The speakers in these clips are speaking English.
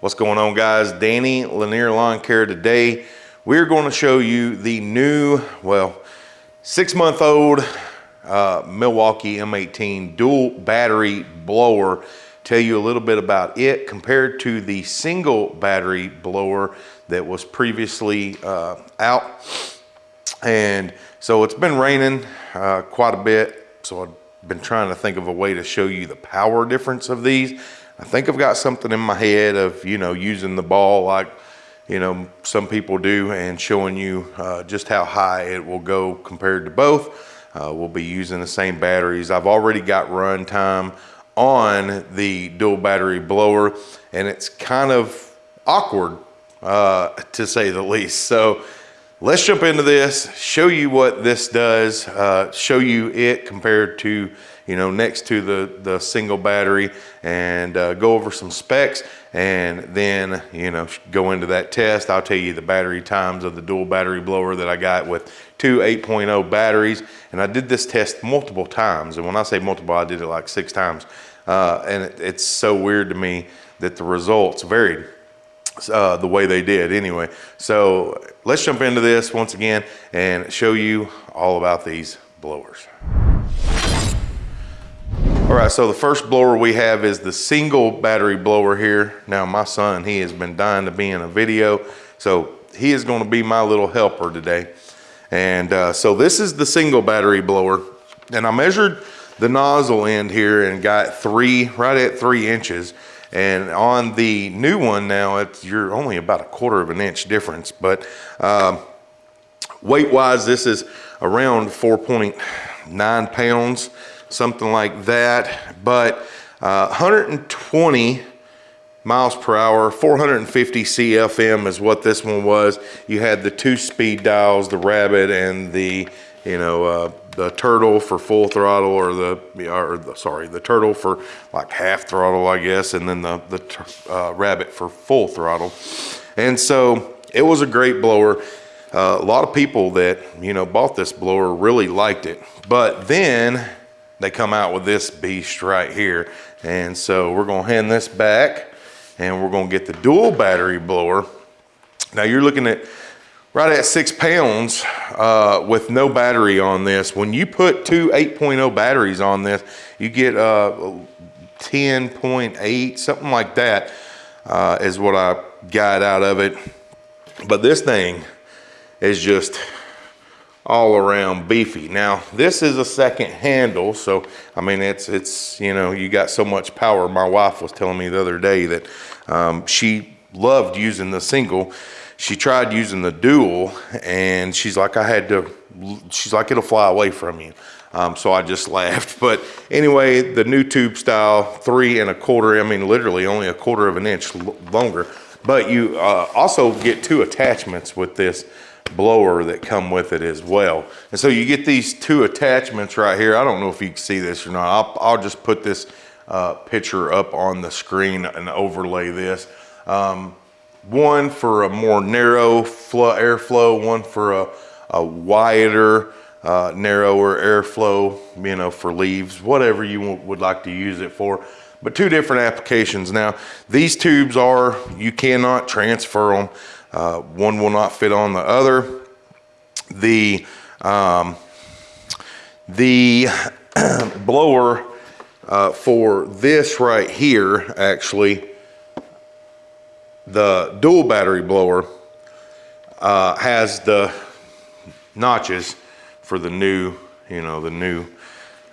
What's going on guys? Danny Lanier Lawn Care today. We're going to show you the new, well, six month old uh, Milwaukee M18 dual battery blower. Tell you a little bit about it compared to the single battery blower that was previously uh, out. And so it's been raining uh, quite a bit. So I've been trying to think of a way to show you the power difference of these. I think I've got something in my head of, you know, using the ball like, you know, some people do and showing you uh, just how high it will go compared to both. Uh, we'll be using the same batteries. I've already got run time on the dual battery blower and it's kind of awkward uh, to say the least. So let's jump into this, show you what this does, uh, show you it compared to you know, next to the, the single battery and uh, go over some specs and then, you know, go into that test. I'll tell you the battery times of the dual battery blower that I got with two 8.0 batteries. And I did this test multiple times. And when I say multiple, I did it like six times. Uh, and it, it's so weird to me that the results varied. Uh, the way they did anyway. So let's jump into this once again and show you all about these blowers. All right, so the first blower we have is the single battery blower here. Now my son, he has been dying to be in a video, so he is gonna be my little helper today. And uh, so this is the single battery blower. And I measured the nozzle end here and got three, right at three inches. And on the new one now, it's, you're only about a quarter of an inch difference. But um, weight wise, this is around 4.9 pounds something like that. But uh, 120 miles per hour, 450 CFM is what this one was. You had the two speed dials, the rabbit and the, you know, uh, the turtle for full throttle or the, or the, sorry, the turtle for like half throttle, I guess, and then the, the uh, rabbit for full throttle. And so it was a great blower. Uh, a lot of people that, you know, bought this blower really liked it. But then they come out with this beast right here. And so we're gonna hand this back and we're gonna get the dual battery blower. Now you're looking at right at six pounds uh, with no battery on this. When you put two 8.0 batteries on this, you get uh, 10.8, something like that uh, is what I got out of it. But this thing is just all around beefy. Now, this is a second handle, so I mean, it's, it's you know, you got so much power. My wife was telling me the other day that um, she loved using the single. She tried using the dual, and she's like, I had to, she's like, it'll fly away from you. Um, so I just laughed. But anyway, the new tube style, three and a quarter, I mean, literally only a quarter of an inch longer. But you uh, also get two attachments with this blower that come with it as well. And so you get these two attachments right here. I don't know if you can see this or not. I'll, I'll just put this uh, picture up on the screen and overlay this. Um, one for a more narrow flow, airflow, one for a, a wider, uh, narrower airflow, you know, for leaves, whatever you would like to use it for. But two different applications. Now, these tubes are, you cannot transfer them. Uh, one will not fit on the other. The, um, the blower uh, for this right here, actually, the dual battery blower uh, has the notches for the new, you know, the new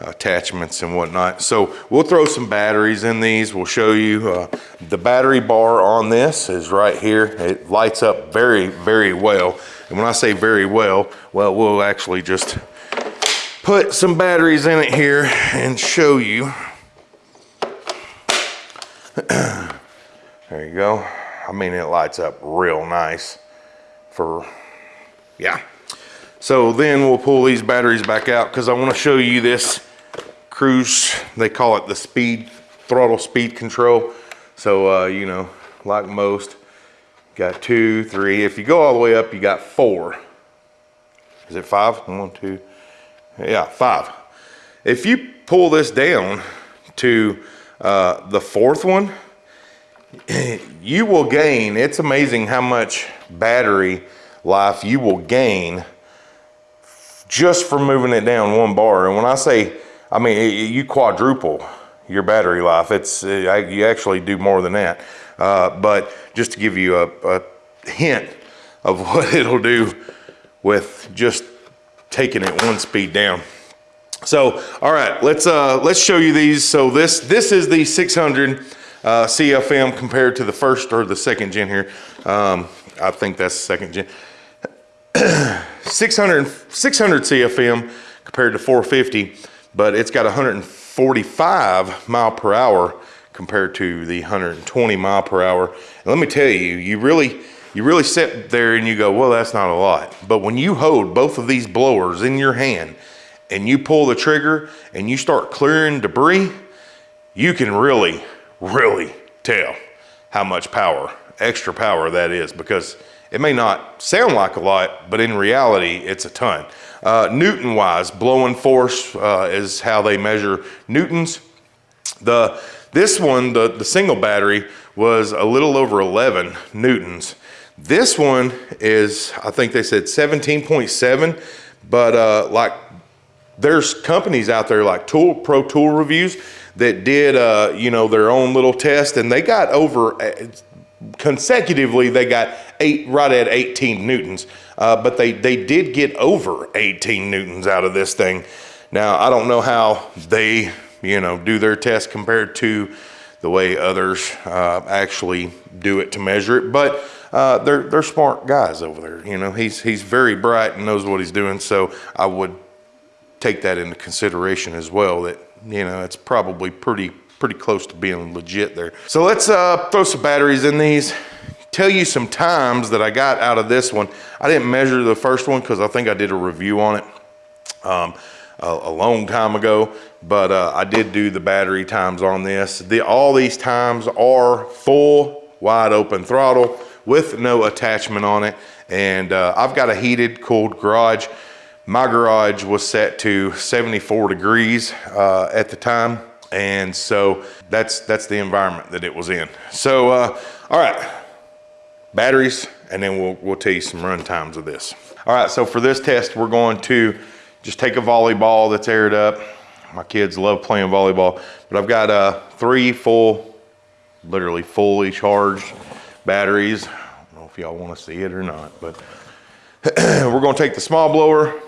attachments and whatnot. So we'll throw some batteries in these. We'll show you uh, the battery bar on this is right here. It lights up very, very well. And when I say very well, well, we'll actually just put some batteries in it here and show you. there you go. I mean, it lights up real nice for, yeah. So then we'll pull these batteries back out because I want to show you this cruise, they call it the speed, throttle speed control. So, uh, you know, like most, got two, three. If you go all the way up, you got four. Is it five? One, two, yeah, five. If you pull this down to uh, the fourth one, you will gain, it's amazing how much battery life you will gain just for moving it down one bar. And when I say, I mean, you quadruple your battery life. It's uh, You actually do more than that. Uh, but just to give you a, a hint of what it'll do with just taking it one speed down. So, all right, let's uh, let's show you these. So this this is the 600 uh, CFM compared to the first or the second gen here. Um, I think that's the second gen. 600 600 CFM compared to 450, but it's got 145 mile per hour compared to the 120 mile per hour. And let me tell you, you really you really sit there and you go, well, that's not a lot. But when you hold both of these blowers in your hand and you pull the trigger and you start clearing debris, you can really, really tell how much power, extra power that is because it may not sound like a lot, but in reality, it's a ton. Uh, Newton wise, blowing force uh, is how they measure Newtons. The, this one, the, the single battery, was a little over 11 Newtons. This one is, I think they said 17.7, but uh, like there's companies out there like Tool Pro Tool Reviews that did, uh, you know, their own little test and they got over, uh, consecutively, they got eight, right at 18 Newtons. Uh, but they, they did get over 18 Newtons out of this thing. Now, I don't know how they, you know, do their test compared to the way others uh, actually do it to measure it, but uh, they're they're smart guys over there. You know, he's he's very bright and knows what he's doing. So I would take that into consideration as well. That you know, it's probably pretty pretty close to being legit there. So let's uh, throw some batteries in these. Tell you some times that I got out of this one. I didn't measure the first one because I think I did a review on it. Um, a, a, long time ago, but uh, I did do the battery times on this. The, all these times are full wide open throttle with no attachment on it. And uh, I've got a heated, cooled garage. My garage was set to 74 degrees uh, at the time. And so that's, that's the environment that it was in. So, uh, all right, batteries, and then we'll, we'll tell you some run times of this. All right, so for this test, we're going to just take a volleyball that's aired up. My kids love playing volleyball, but I've got uh, three full, literally fully charged batteries. I don't know if y'all want to see it or not, but we're going to take the small blower,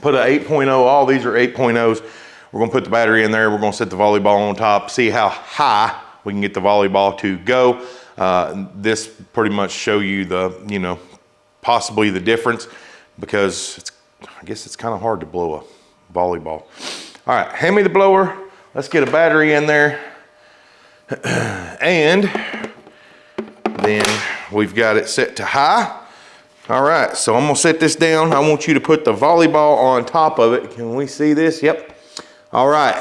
put an 8.0, all these are 8.0s. We're going to put the battery in there. We're going to set the volleyball on top, see how high we can get the volleyball to go. Uh, this pretty much show you the, you know, possibly the difference because it's, I guess it's kind of hard to blow a volleyball. All right, hand me the blower. Let's get a battery in there. and then we've got it set to high. All right, so I'm gonna set this down. I want you to put the volleyball on top of it. Can we see this? Yep. All right,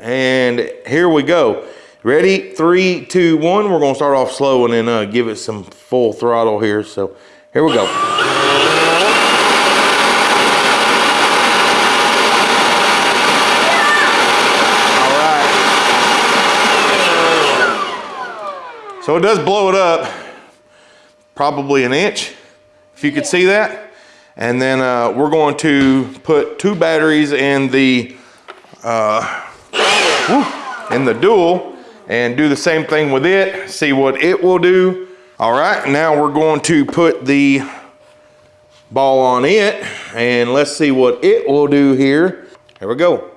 and here we go. Ready? Three, two, one. We're gonna start off slow and then uh, give it some full throttle here. So here we go. All right. So it does blow it up probably an inch, if you could see that. And then uh, we're going to put two batteries in the uh, in the dual and do the same thing with it, see what it will do. All right, now we're going to put the ball on it and let's see what it will do here. Here we go.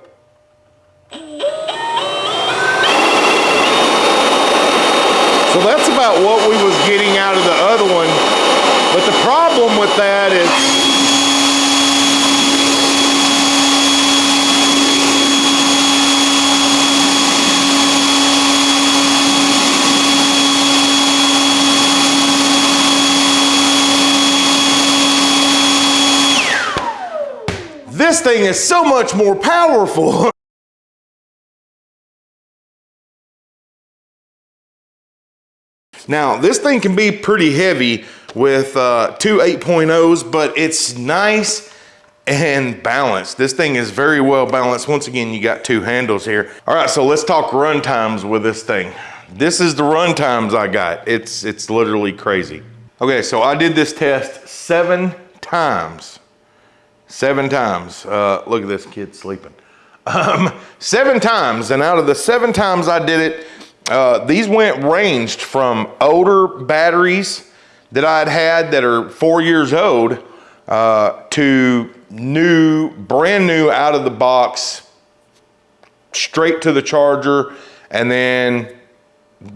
So that's about what we was getting out of the other one. But the problem with that is this thing is so much more powerful. Now, this thing can be pretty heavy with uh, two 8.0s, but it's nice and balanced. This thing is very well balanced. Once again, you got two handles here. All right, so let's talk run times with this thing. this is the run times I got. It's, it's literally crazy. Okay, so I did this test seven times. Seven times. Uh, look at this kid sleeping. Um, seven times, and out of the seven times I did it, uh, these went ranged from older batteries that I'd had that are four years old uh, to new, brand new out of the box, straight to the charger, and then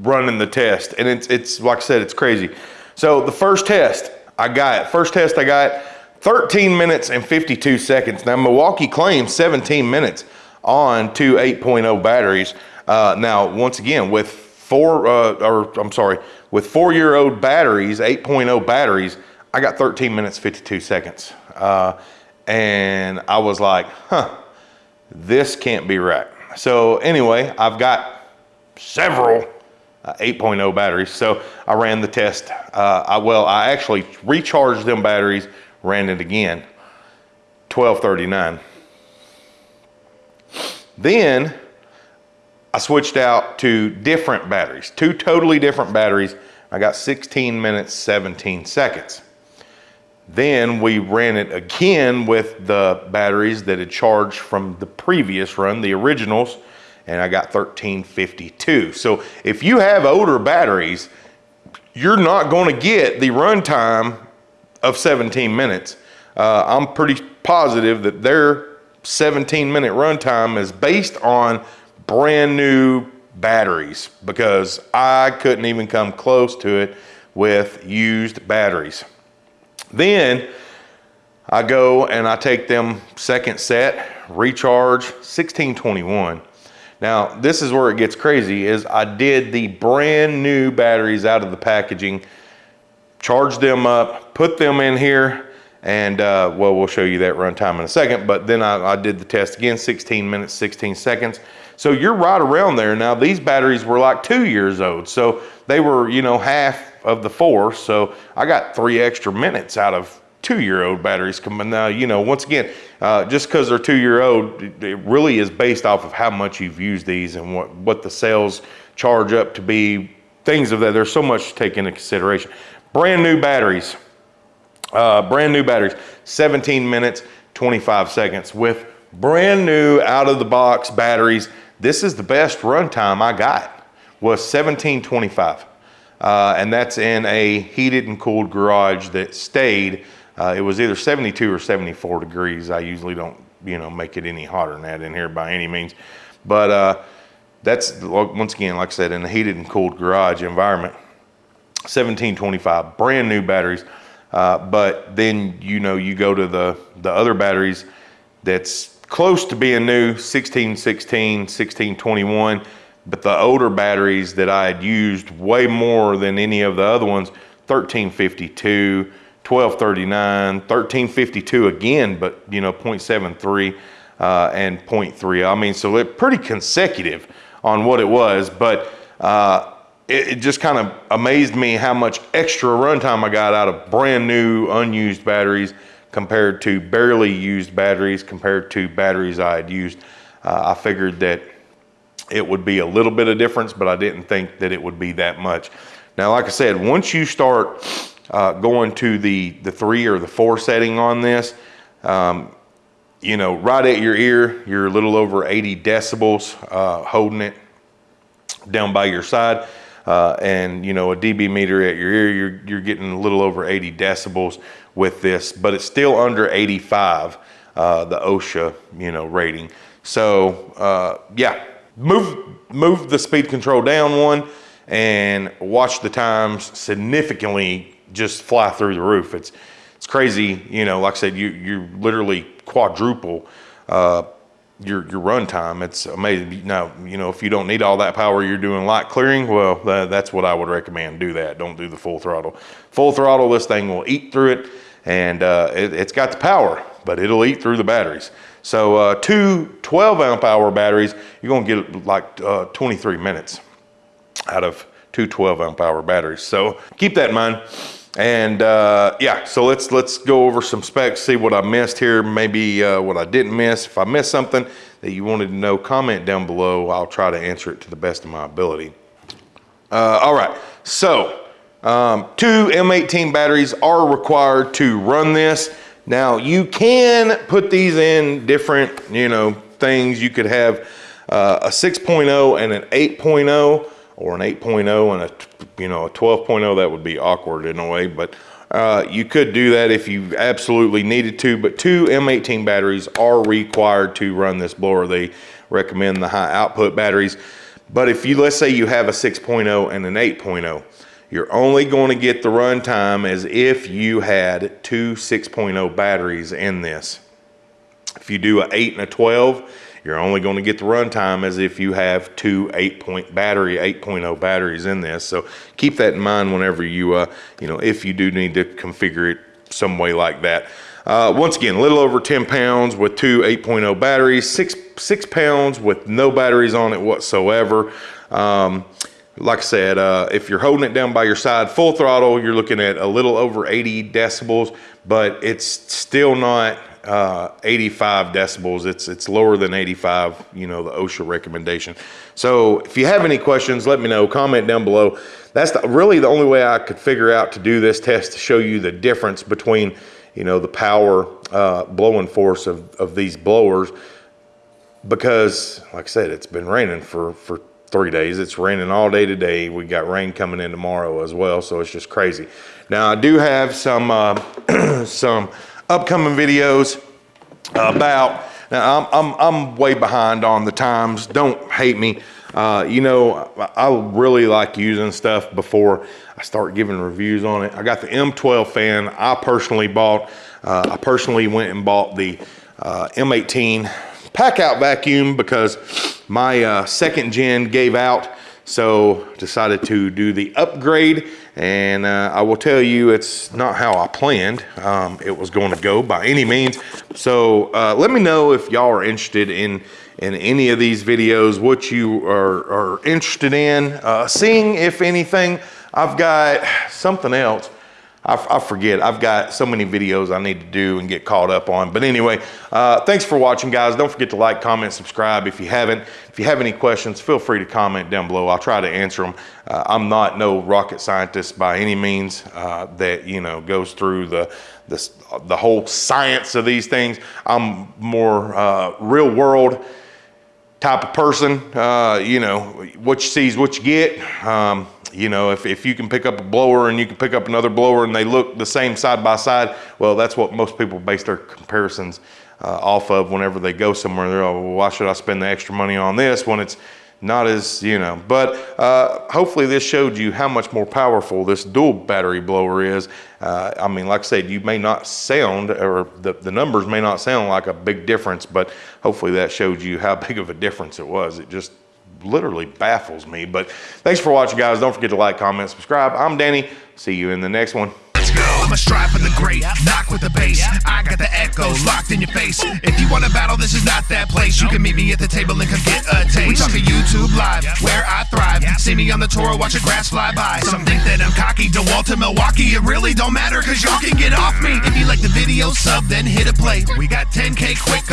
running the test. And it's, it's like I said, it's crazy. So the first test I got, first test I got 13 minutes and 52 seconds. Now Milwaukee claims 17 minutes on two 8.0 batteries. Uh, now, once again, with four, uh, or I'm sorry, with four-year-old batteries, 8.0 batteries, I got 13 minutes, 52 seconds. Uh, and I was like, huh, this can't be right. So anyway, I've got several uh, 8.0 batteries. So I ran the test. Uh, I, well, I actually recharged them batteries, ran it again, 1239. Then I switched out to different batteries, two totally different batteries. I got 16 minutes, 17 seconds. Then we ran it again with the batteries that had charged from the previous run, the originals, and I got 1352. So if you have older batteries, you're not gonna get the runtime of 17 minutes. Uh, I'm pretty positive that their 17 minute runtime is based on brand new batteries because I couldn't even come close to it with used batteries. Then I go and I take them second set, recharge 1621. Now, this is where it gets crazy is I did the brand new batteries out of the packaging, charged them up, put them in here, and uh, well, we'll show you that runtime in a second, but then I, I, did the test again, 16 minutes, 16 seconds. So you're right around there. Now these batteries were like two years old. So they were, you know, half of the four. So I got three extra minutes out of two year old batteries coming now, you know, once again, uh, just because they're two year old, it really is based off of how much you've used these and what, what the cells charge up to be, things of that. There's so much to take into consideration. Brand new batteries, uh, brand new batteries, 17 minutes, 25 seconds with brand new out of the box batteries. This is the best runtime I got was 1725. Uh, and that's in a heated and cooled garage that stayed. Uh, it was either 72 or 74 degrees. I usually don't, you know, make it any hotter than that in here by any means. But uh, that's, once again, like I said, in a heated and cooled garage environment. 1725, brand new batteries. Uh, but then, you know, you go to the, the other batteries that's close to being new, 1616, 1621, but the older batteries that I had used way more than any of the other ones, 1352, 1239, 1352 again, but you know, 0.73 uh, and 0.3. I mean, so they're pretty consecutive on what it was, but uh, it, it just kind of amazed me how much extra runtime I got out of brand new unused batteries compared to barely used batteries compared to batteries I had used. Uh, I figured that it would be a little bit of difference, but I didn't think that it would be that much. Now, like I said, once you start uh, going to the, the three or the four setting on this, um, you know, right at your ear, you're a little over 80 decibels uh, holding it down by your side uh, and you know a dB meter at your ear, you're, you're getting a little over 80 decibels with this, but it's still under 85, uh, the OSHA you know rating. So uh, yeah, move move the speed control down one and watch the times significantly just fly through the roof. It's it's crazy, you know. Like I said, you you literally quadruple uh, your your run time. It's amazing. Now, you know, if you don't need all that power, you're doing light clearing. Well, that's what I would recommend. Do that. Don't do the full throttle. Full throttle, this thing will eat through it, and uh, it, has got the power, but it'll eat through the batteries. So uh, two 12 amp hour batteries, you're gonna get like uh, 23 minutes out of two 12 amp hour batteries. So keep that in mind. And uh, yeah, so let's let's go over some specs, see what I missed here, maybe uh, what I didn't miss. If I missed something that you wanted to know, comment down below. I'll try to answer it to the best of my ability. Uh, all right, so um, two M18 batteries are required to run this. Now you can put these in different, you know, things. You could have uh, a 6.0 and an 8.0 or an 8.0 and a, you know, a 12.0. That would be awkward in a way, but uh, you could do that if you absolutely needed to, but two M18 batteries are required to run this blower. They recommend the high output batteries. But if you, let's say you have a 6.0 and an 8.0, you're only going to get the run time as if you had two 6.0 batteries in this. If you do an 8 and a 12, you're only going to get the run time as if you have two 8 point battery, 8.0 batteries in this. So keep that in mind whenever you, uh, you know, if you do need to configure it some way like that. Uh, once again, a little over 10 pounds with two 8.0 batteries, six, six pounds with no batteries on it whatsoever. Um, like I said, uh, if you're holding it down by your side, full throttle, you're looking at a little over 80 decibels, but it's still not uh, 85 decibels. It's it's lower than 85, you know, the OSHA recommendation. So if you have any questions, let me know, comment down below. That's the, really the only way I could figure out to do this test to show you the difference between, you know, the power uh, blowing force of, of these blowers because like I said, it's been raining for, for three days. It's raining all day today. We got rain coming in tomorrow as well. So it's just crazy. Now I do have some, uh, some upcoming videos about, now I'm, I'm, I'm way behind on the times. Don't hate me. Uh, you know, I really like using stuff before I start giving reviews on it. I got the M12 fan I personally bought. Uh, I personally went and bought the uh, M18 pack out vacuum because my uh, second gen gave out. So decided to do the upgrade and uh, I will tell you it's not how I planned um, it was going to go by any means. So uh, let me know if y'all are interested in in any of these videos, what you are, are interested in uh, seeing, if anything. I've got something else I, I, forget. I've got so many videos I need to do and get caught up on. But anyway, uh, thanks for watching, guys. Don't forget to like, comment, subscribe if you haven't. If you have any questions, feel free to comment down below. I'll try to answer them. Uh, I'm not no rocket scientist by any means uh, that, you know, goes through the, the, the whole science of these things. I'm more uh, real world type of person. Uh, you know, what you see is what you get. Um, you know, if, if you can pick up a blower and you can pick up another blower and they look the same side by side, well, that's what most people base their comparisons uh, off of whenever they go somewhere. They're, oh, well, why should I spend the extra money on this when it's not as, you know, but uh, hopefully this showed you how much more powerful this dual battery blower is. Uh, I mean, like I said, you may not sound, or the, the numbers may not sound like a big difference, but hopefully that showed you how big of a difference it was. It just literally baffles me. But thanks for watching, guys. Don't forget to like, comment, subscribe. I'm Danny. See you in the next one. I'ma strive for the great, knock with the bass. I got the echoes locked in your face. If you want to battle, this is not that place. You can meet me at the table and come get a taste. We talking YouTube live, where I thrive. See me on the tour, watch the grass fly by. Some think that I'm cocky, DeWalt to Milwaukee. It really don't matter, cause y'all can get off me. If you like the video, sub, then hit a play. We got 10K quick